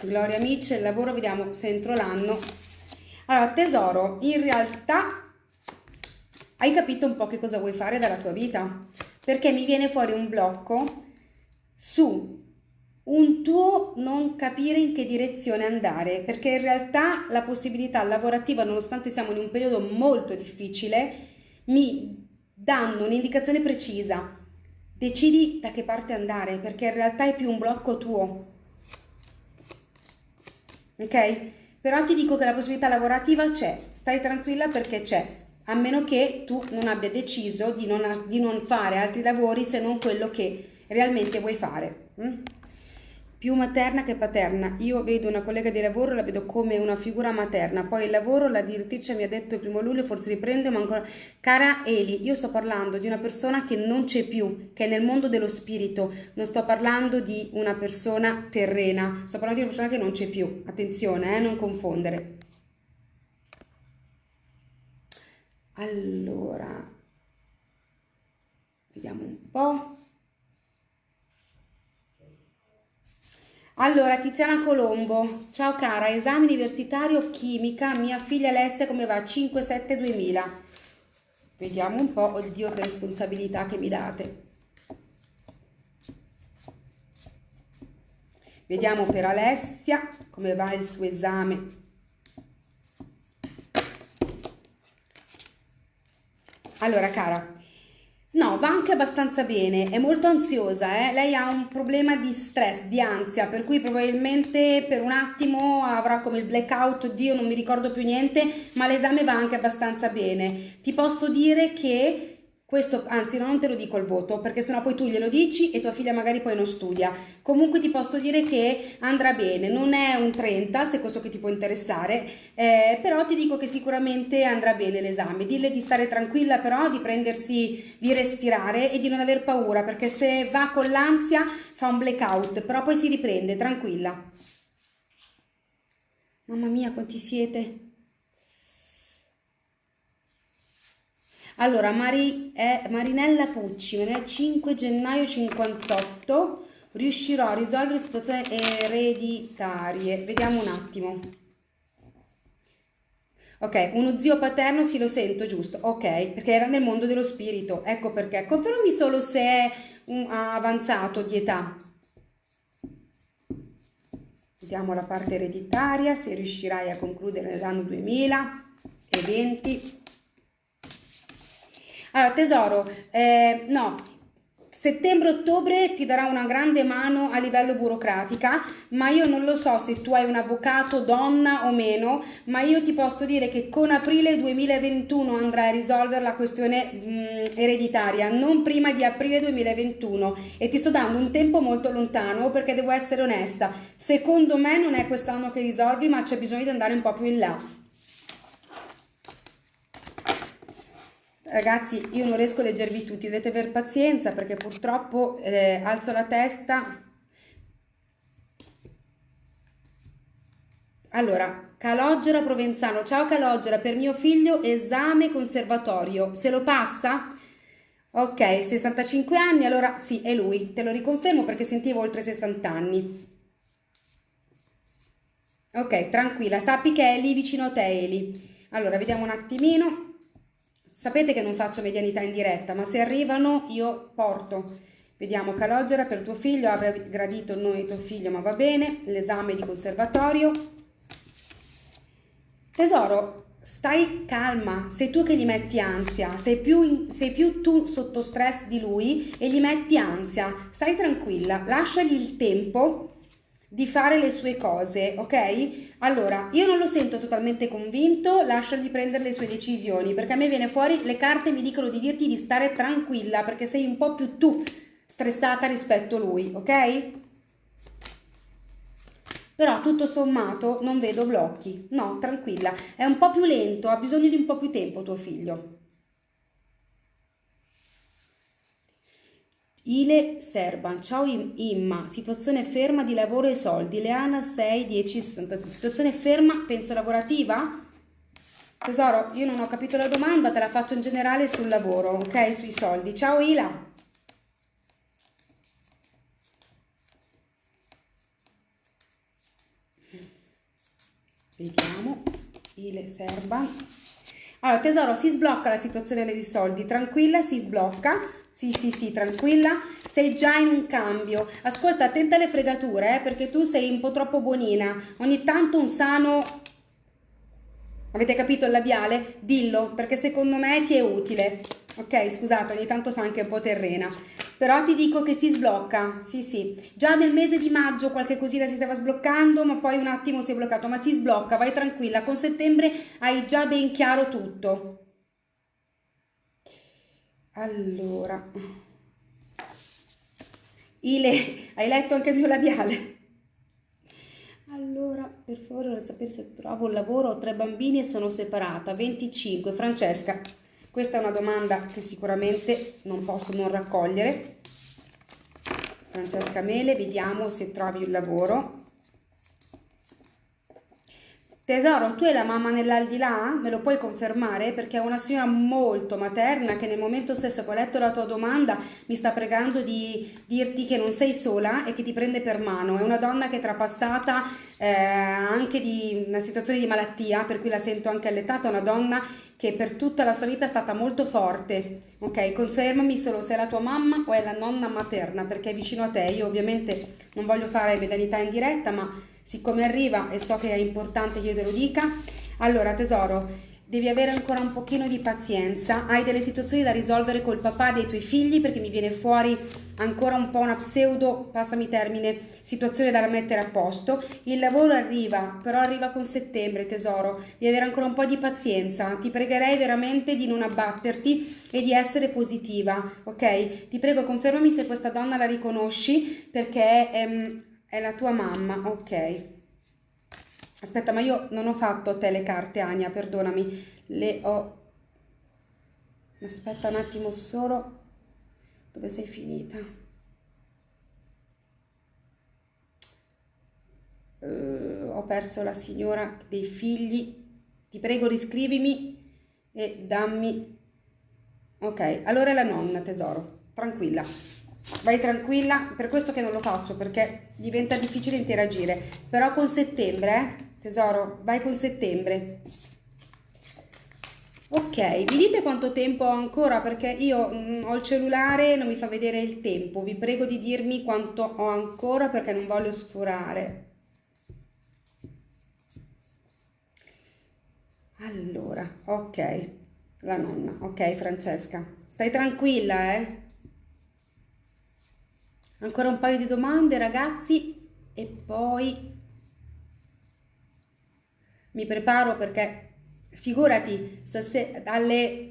Gloria Mitch, il lavoro, vediamo se entro l'anno. Allora, tesoro, in realtà hai capito un po' che cosa vuoi fare dalla tua vita? Perché mi viene fuori un blocco su un tuo non capire in che direzione andare, perché in realtà la possibilità lavorativa, nonostante siamo in un periodo molto difficile, mi danno un'indicazione precisa. Decidi da che parte andare, perché in realtà è più un blocco tuo. Ok? Però ti dico che la possibilità lavorativa c'è, stai tranquilla perché c'è, a meno che tu non abbia deciso di non, di non fare altri lavori se non quello che realmente vuoi fare. Mm? Più materna che paterna. Io vedo una collega di lavoro, la vedo come una figura materna. Poi il lavoro, la direttrice mi ha detto il primo luglio, forse riprende, ma ancora... Cara Eli, io sto parlando di una persona che non c'è più, che è nel mondo dello spirito. Non sto parlando di una persona terrena, sto parlando di una persona che non c'è più. Attenzione, eh, non confondere. Allora, vediamo un po'. Allora, Tiziana Colombo, ciao cara, esame universitario chimica, mia figlia Alessia come va? 5-7-2000. Vediamo un po', oddio che responsabilità che mi date. Vediamo per Alessia come va il suo esame. Allora, cara, No, va anche abbastanza bene, è molto ansiosa, eh? lei ha un problema di stress, di ansia, per cui probabilmente per un attimo avrà come il blackout, oddio non mi ricordo più niente, ma l'esame va anche abbastanza bene. Ti posso dire che questo, anzi, non te lo dico il voto, perché sennò poi tu glielo dici e tua figlia magari poi non studia. Comunque ti posso dire che andrà bene, non è un 30, se questo che ti può interessare, eh, però ti dico che sicuramente andrà bene l'esame. Dille di stare tranquilla però, di prendersi, di respirare e di non aver paura, perché se va con l'ansia fa un blackout, però poi si riprende, tranquilla. Mamma mia, quanti siete? Allora, Mari, eh, Marinella Pucci, nel 5 gennaio 58 riuscirò a risolvere situazioni ereditarie. Vediamo un attimo. Ok, uno zio paterno sì lo sento, giusto. Ok, perché era nel mondo dello spirito. Ecco perché. Confermami solo se è un avanzato di età. Vediamo la parte ereditaria, se riuscirai a concludere nell'anno 2020. Allora, tesoro, eh, no, Settembre-ottobre ti darà una grande mano a livello burocratica, ma io non lo so se tu hai un avvocato donna o meno, ma io ti posso dire che con aprile 2021 andrai a risolvere la questione mh, mm, ereditaria, non prima di aprile 2021 e ti sto dando un tempo molto lontano perché devo essere onesta. Secondo me non è quest'anno che risolvi, ma c'è bisogno di andare un po' più in là. Ragazzi, io non riesco a leggervi tutti, dovete aver pazienza perché purtroppo eh, alzo la testa. Allora, Calogera Provenzano, ciao Calogera, per mio figlio esame conservatorio, se lo passa? Ok, 65 anni, allora sì, è lui, te lo riconfermo perché sentivo oltre 60 anni. Ok, tranquilla, sappi che è lì vicino a te Eli. Allora, vediamo un attimino. Sapete che non faccio medianità in diretta, ma se arrivano io porto. Vediamo Calogera, per tuo figlio avrei gradito di tuo figlio, ma va bene. L'esame di conservatorio. Tesoro, stai calma, sei tu che gli metti ansia, sei più, in, sei più tu sotto stress di lui e gli metti ansia. Stai tranquilla, lasciagli il tempo di fare le sue cose, ok? Allora, io non lo sento totalmente convinto, lasciagli prendere le sue decisioni, perché a me viene fuori, le carte mi dicono di dirti di stare tranquilla, perché sei un po' più tu stressata rispetto a lui, ok? Però tutto sommato non vedo blocchi, no, tranquilla, è un po' più lento, ha bisogno di un po' più tempo tuo figlio. Ile Serban, ciao Imma, situazione ferma di lavoro e soldi, Leana 6, 10, 60, situazione ferma, penso lavorativa? Tesoro, io non ho capito la domanda, te la faccio in generale sul lavoro, ok? Sui soldi. Ciao Ila. Vediamo, Ile Serban. Allora, tesoro, si sblocca la situazione dei soldi, tranquilla, si sblocca sì, sì, sì, tranquilla, sei già in un cambio. Ascolta, attenta alle fregature, eh, perché tu sei un po' troppo buonina. Ogni tanto un sano... Avete capito il labiale? Dillo, perché secondo me ti è utile. Ok, scusate, ogni tanto sono anche un po' terrena. Però ti dico che si sblocca, sì sì. Già nel mese di maggio qualche cosina si stava sbloccando, ma poi un attimo si è bloccato. Ma si sblocca, vai tranquilla. Con settembre hai già ben chiaro tutto. Allora, Ile, hai letto anche il mio labiale? Allora, per favore, vorrei sapere se trovo un lavoro, ho tre bambini e sono separata, 25. Francesca, questa è una domanda che sicuramente non posso non raccogliere. Francesca Mele, vediamo se trovi un lavoro. Tesoro, tu hai la mamma nell'aldilà? Me lo puoi confermare? Perché è una signora molto materna che nel momento stesso che ho letto la tua domanda mi sta pregando di dirti che non sei sola e che ti prende per mano. È una donna che è trapassata eh, anche di una situazione di malattia, per cui la sento anche allettata, una donna che per tutta la sua vita è stata molto forte. Ok, confermami solo se è la tua mamma o è la nonna materna, perché è vicino a te. Io ovviamente non voglio fare medalità in diretta, ma siccome arriva e so che è importante che io te lo dica, allora tesoro, devi avere ancora un pochino di pazienza, hai delle situazioni da risolvere col papà dei tuoi figli perché mi viene fuori ancora un po' una pseudo, passami termine, situazione da mettere a posto, il lavoro arriva, però arriva con settembre tesoro, devi avere ancora un po' di pazienza, ti pregherei veramente di non abbatterti e di essere positiva, ok? Ti prego confermami se questa donna la riconosci perché... Ehm, è la tua mamma, ok. Aspetta, ma io non ho fatto te le carte, Ania, perdonami. Le ho... Aspetta un attimo solo. Dove sei finita? Uh, ho perso la signora dei figli. Ti prego riscrivimi e dammi Ok, allora è la nonna, tesoro. Tranquilla. Vai tranquilla, per questo che non lo faccio, perché diventa difficile interagire. Però con settembre, eh? Tesoro, vai con settembre. Ok, vi dite quanto tempo ho ancora? Perché io mh, mm, ho il cellulare e non mi fa vedere il tempo. Vi prego di dirmi quanto ho ancora perché non voglio sforare. Allora, ok, la nonna, ok Francesca, stai tranquilla eh? Ancora un paio di domande ragazzi. E poi mi preparo perché figurati, stasera alle...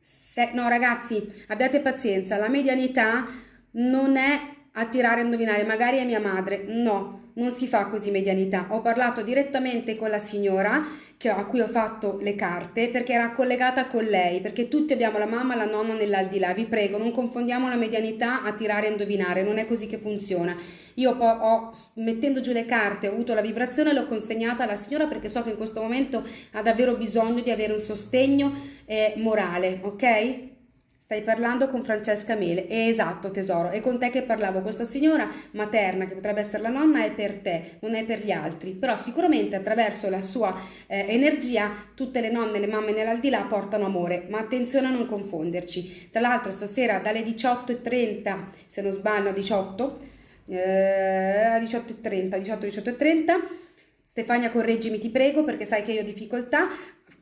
Se, no ragazzi, abbiate pazienza, la medianità non è a tirare a indovinare, magari è mia madre, no, non si fa così medianità. Ho parlato direttamente con la signora che, a cui ho fatto le carte perché era collegata con lei, perché tutti abbiamo la mamma e la nonna nell'aldilà. Vi prego, non confondiamo la medianità a tirare a indovinare, non è così che funziona. Io ho, ho, mettendo giù le carte, ho avuto la vibrazione e l'ho consegnata alla signora perché so che in questo momento ha davvero bisogno di avere un sostegno eh, morale, ok? Stai parlando con Francesca Mele, è esatto tesoro, è con te che parlavo, questa signora materna che potrebbe essere la nonna è per te, non è per gli altri, però sicuramente attraverso la sua eh, energia tutte le nonne, le mamme nell'aldilà portano amore, ma attenzione a non confonderci. Tra l'altro stasera dalle 18.30, se non sbaglio 18, eh, 18.30, 18, 18.30, Stefania correggimi ti prego perché sai che io ho difficoltà,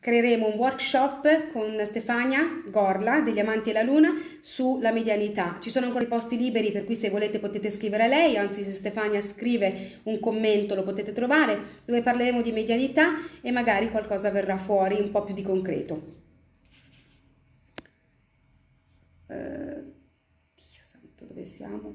creeremo un workshop con Stefania Gorla degli Amanti e la Luna sulla medianità. Ci sono ancora i posti liberi per cui se volete potete scrivere a lei, anzi se Stefania scrive un commento lo potete trovare, dove parleremo di medianità e magari qualcosa verrà fuori un po' più di concreto. Uh, Dio santo, dove siamo?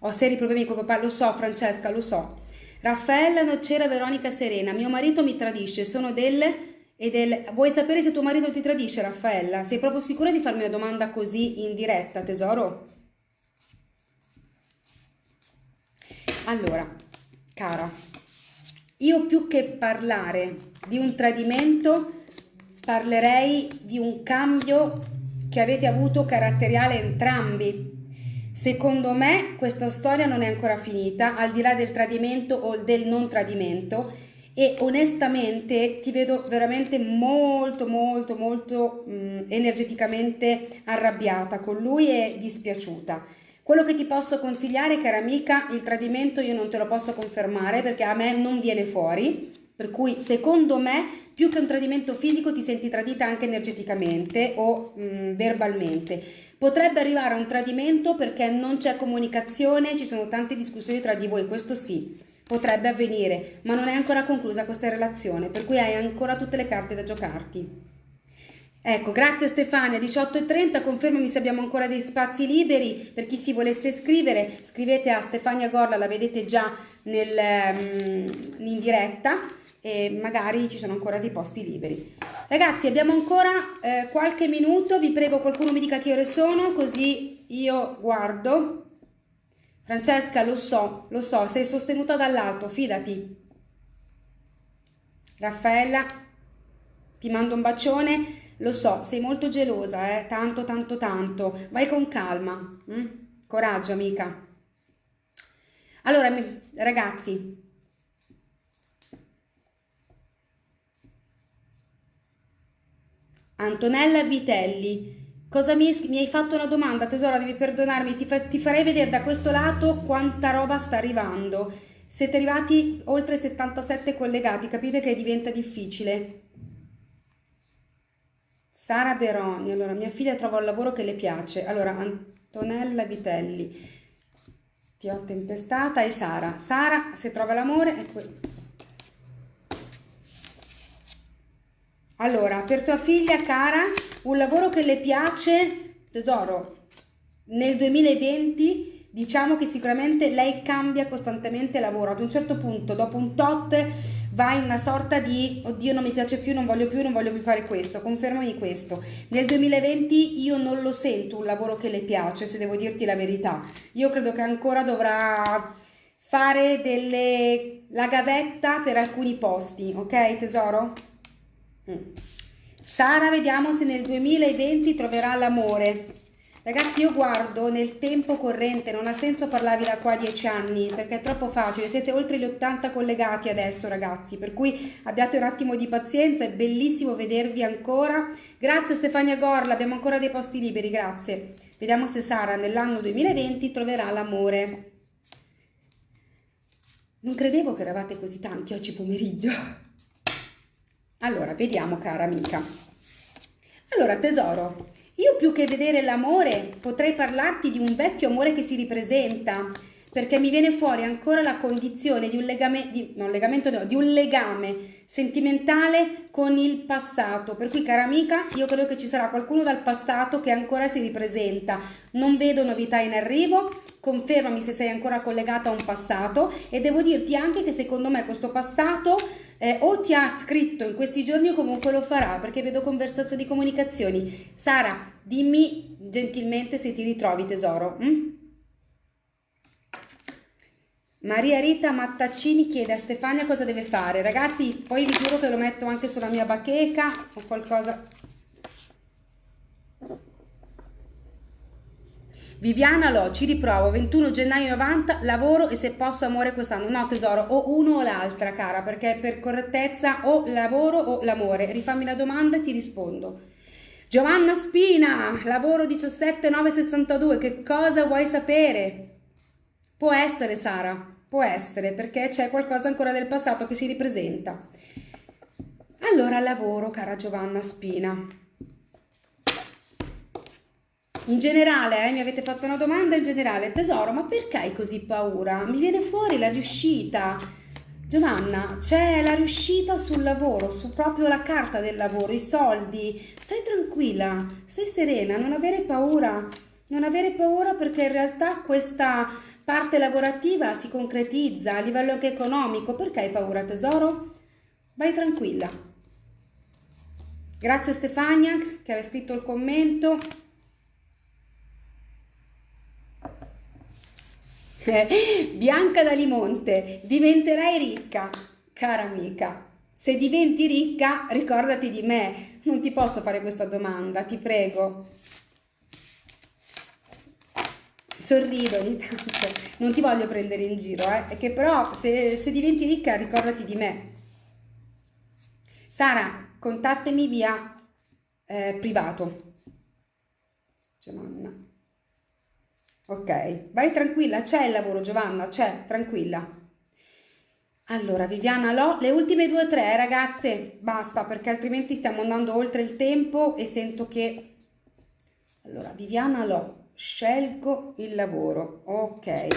Ho seri problemi con papà, lo so Francesca, lo so. Raffaella Noccera Veronica Serena, mio marito mi tradisce, sono delle... E del... Vuoi sapere se tuo marito ti tradisce, Raffaella? Sei proprio sicura di farmi una domanda così in diretta, tesoro? Allora, cara, io più che parlare di un tradimento, parlerei di un cambio che avete avuto caratteriale entrambi Secondo me questa storia non è ancora finita, al di là del tradimento o del non tradimento e onestamente ti vedo veramente molto molto molto mh, energeticamente arrabbiata con lui e dispiaciuta. Quello che ti posso consigliare, cara amica, il tradimento io non te lo posso confermare perché a me non viene fuori, per cui secondo me più che un tradimento fisico ti senti tradita anche energeticamente o mh, verbalmente. Potrebbe arrivare a un tradimento perché non c'è comunicazione, ci sono tante discussioni tra di voi, questo sì, potrebbe avvenire, ma non è ancora conclusa questa relazione, per cui hai ancora tutte le carte da giocarti. Ecco, grazie Stefania, 18.30, confermami se abbiamo ancora dei spazi liberi, per chi si volesse iscrivere, scrivete a Stefania Gorla, la vedete già nel, um, in diretta, e magari ci sono ancora dei posti liberi. Ragazzi, abbiamo ancora eh, qualche minuto, vi prego qualcuno mi dica che ore sono, così io guardo. Francesca, lo so, lo so, sei sostenuta dall'alto, fidati. Raffaella, ti mando un bacione, lo so, sei molto gelosa, eh? tanto, tanto, tanto. Vai con calma, hm? coraggio amica. Allora, ragazzi, Antonella Vitelli. Cosa mi, mi, hai fatto una domanda, tesoro, devi perdonarmi, ti, fa, ti farei vedere da questo lato quanta roba sta arrivando. Siete arrivati oltre 77 collegati, capite che diventa difficile. Sara Beroni, allora mia figlia trova un lavoro che le piace. Allora, Antonella Vitelli, ti ho tempestata e Sara. Sara, se trova l'amore, è quello. Allora, per tua figlia cara, un lavoro che le piace, tesoro, nel 2020 diciamo che sicuramente lei cambia costantemente lavoro. Ad un certo punto, dopo un tot, va in una sorta di oddio non mi piace più, non voglio più, non voglio più fare questo, confermami questo. Nel 2020 io non lo sento un lavoro che le piace, se devo dirti la verità. Io credo che ancora dovrà fare delle... la gavetta per alcuni posti, ok tesoro? Mm. Sara, vediamo se nel 2020 troverà l'amore. Ragazzi, io guardo nel tempo corrente, non ha senso parlarvi da qua a 10 anni, perché è troppo facile. Siete oltre gli 80 collegati adesso, ragazzi, per cui abbiate un attimo di pazienza, è bellissimo vedervi ancora. Grazie Stefania Gorla, abbiamo ancora dei posti liberi, grazie. Vediamo se Sara nell'anno 2020 troverà l'amore. Non credevo che eravate così tanti oggi pomeriggio. Allora, vediamo cara amica. Allora, tesoro, io più che vedere l'amore potrei parlarti di un vecchio amore che si ripresenta, perché mi viene fuori ancora la condizione di un legame, di, non legamento, no, di un legame sentimentale con il passato. Per cui, cara amica, io credo che ci sarà qualcuno dal passato che ancora si ripresenta. Non vedo novità in arrivo, confermami se sei ancora collegata a un passato e devo dirti anche che secondo me questo passato eh, o ti ha scritto in questi giorni o comunque lo farà perché vedo conversazioni, comunicazioni. Sara, dimmi gentilmente se ti ritrovi tesoro. Mm? Maria Rita Mattaccini chiede a Stefania cosa deve fare. Ragazzi, poi vi giuro che lo metto anche sulla mia bacheca o qualcosa Viviana Lo, ci riprovo, 21 gennaio 90, lavoro e se posso amore quest'anno. No tesoro, o uno o l'altra cara, perché per correttezza o lavoro o l'amore. Rifammi la domanda e ti rispondo. Giovanna Spina, lavoro 17962, che cosa vuoi sapere? Può essere Sara, può essere, perché c'è qualcosa ancora del passato che si ripresenta. Allora lavoro, cara Giovanna Spina. In generale, eh, mi avete fatto una domanda in generale, tesoro, ma perché hai così paura? Mi viene fuori la riuscita. Giovanna, c'è la riuscita sul lavoro, su proprio la carta del lavoro, i soldi. Stai tranquilla, stai serena, non avere paura. Non avere paura perché in realtà questa parte lavorativa si concretizza a livello anche economico. Perché hai paura, tesoro? Vai tranquilla. Grazie Stefania che aveva scritto il commento. Bianca da Limonte, diventerai ricca, cara amica. Se diventi ricca, ricordati di me. Non ti posso fare questa domanda, ti prego. Sorrido ogni tanto, non ti voglio prendere in giro, eh? È che però se, se diventi ricca, ricordati di me. Sara, contattami via eh, privato. Giovanna. Ok, vai tranquilla, c'è il lavoro Giovanna, c'è, tranquilla. Allora, Viviana Lo, le ultime due o tre ragazze, basta perché altrimenti stiamo andando oltre il tempo e sento che... Allora, Viviana Lo, scelgo il lavoro, ok.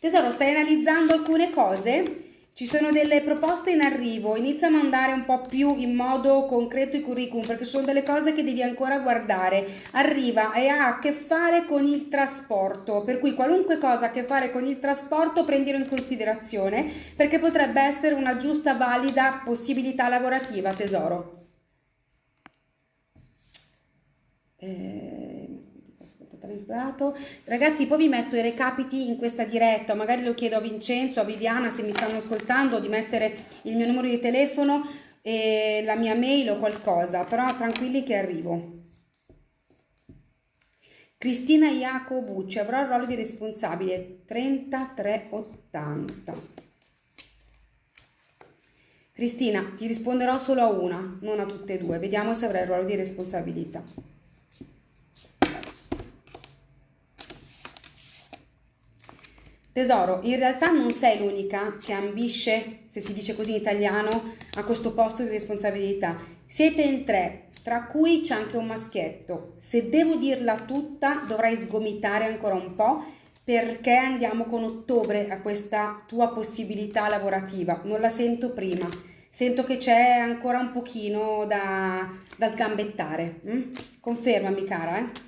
Tesoro, stai analizzando alcune cose? Ci sono delle proposte in arrivo, inizia a mandare un po' più in modo concreto i curriculum perché sono delle cose che devi ancora guardare. Arriva e ha a che fare con il trasporto, per cui qualunque cosa ha a che fare con il trasporto prendilo in considerazione perché potrebbe essere una giusta, valida possibilità lavorativa, tesoro. Eh. Ragazzi, poi vi metto i recapiti in questa diretta, magari lo chiedo a Vincenzo, a Viviana se mi stanno ascoltando di mettere il mio numero di telefono e la mia mail o qualcosa, però tranquilli che arrivo. Cristina Iacobucci, avrò il ruolo di responsabile 3380. Cristina, ti risponderò solo a una, non a tutte e due. Vediamo se avrai il ruolo di responsabilità. Tesoro, in realtà non sei l'unica che ambisce, se si dice così in italiano, a questo posto di responsabilità. Siete in tre, tra cui c'è anche un maschietto. Se devo dirla tutta, dovrai sgomitare ancora un po' perché andiamo con ottobre a questa tua possibilità lavorativa. Non la sento prima. Sento che c'è ancora un pochino da, da sgambettare. Mm? Confermami, cara, eh?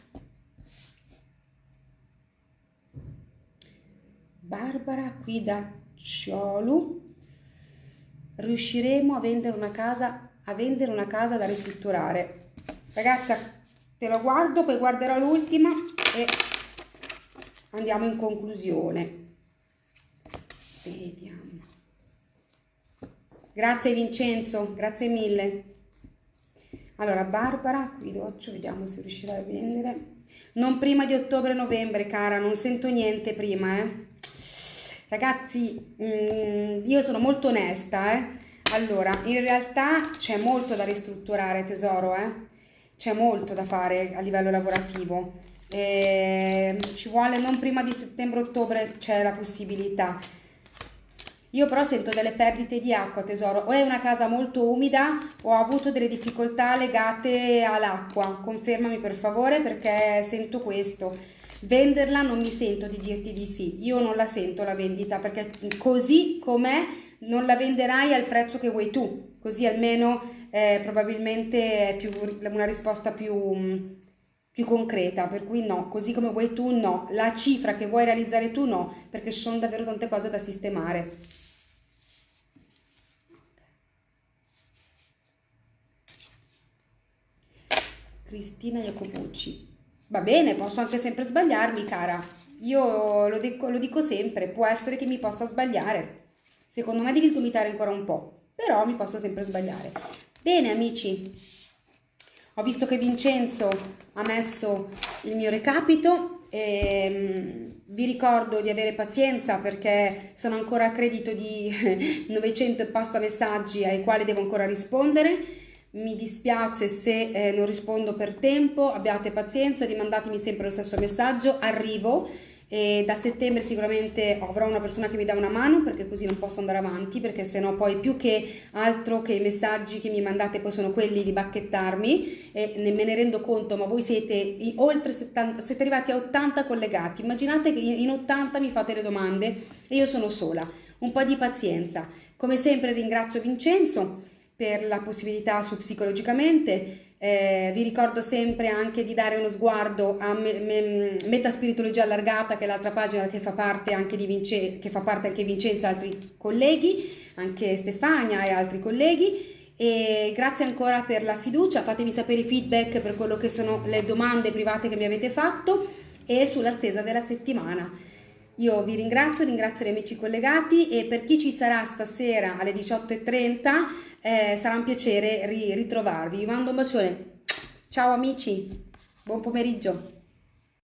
Barbara qui da Ciolu riusciremo a vendere una casa a vendere una casa da ristrutturare ragazza te lo guardo poi guarderò l'ultima e andiamo in conclusione vediamo Grazie Vincenzo, grazie mille. Allora, Barbara, qui doccio, vediamo se riuscirai a vendere. Non prima di ottobre-novembre, cara, non sento niente prima, eh. Ragazzi, mm, io sono molto onesta, eh. Allora, in realtà c'è molto da ristrutturare, tesoro, eh. C'è molto da fare a livello lavorativo. Eh, ci vuole non prima di settembre-ottobre, c'è la possibilità. Io però sento delle perdite di acqua, tesoro. O è una casa molto umida o ho avuto delle difficoltà legate all'acqua. Confermami per favore perché sento questo. Venderla non mi sento di dirti di sì. Io non la sento la vendita perché così com'è non la venderai al prezzo che vuoi tu. Così almeno eh, probabilmente è più, una risposta più più concreta, per cui no, così come vuoi tu no, la cifra che vuoi realizzare tu no, perché ci sono davvero tante cose da sistemare. Cristina Jacopucci. Va bene, posso anche sempre sbagliarmi, cara. Io lo dico, lo dico sempre, può essere che mi possa sbagliare. Secondo me devi sgomitare ancora un po', però mi posso sempre sbagliare. Bene, amici, ho visto che Vincenzo ha messo il mio recapito e ehm, vi ricordo di avere pazienza perché sono ancora a credito di 900 e passa messaggi ai quali devo ancora rispondere mi dispiace se eh, non rispondo per tempo, abbiate pazienza, rimandatemi sempre lo stesso messaggio, arrivo. E da settembre sicuramente avrò una persona che mi dà una mano perché così non posso andare avanti perché sennò poi più che altro che i messaggi che mi mandate poi sono quelli di bacchettarmi. E me ne rendo conto ma voi siete oltre 70, siete arrivati a 80 collegati. Immaginate che in 80 mi fate le domande e io sono sola. Un po' di pazienza. Come sempre ringrazio Vincenzo per la possibilità su psicologicamente. Eh, vi ricordo sempre anche di dare uno sguardo a me, me, Metaspirituologia Allargata, che è l'altra pagina che fa parte anche di Vince, che fa parte anche Vincenzo e altri colleghi, anche Stefania e altri colleghi. E grazie ancora per la fiducia, fatemi sapere i feedback per quello che sono le domande private che mi avete fatto e sulla stesa della settimana. Io vi ringrazio, ringrazio gli amici collegati e per chi ci sarà stasera alle 18.30 eh, sarà un piacere ritrovarvi. Vi mando un bacione. Ciao amici, buon pomeriggio.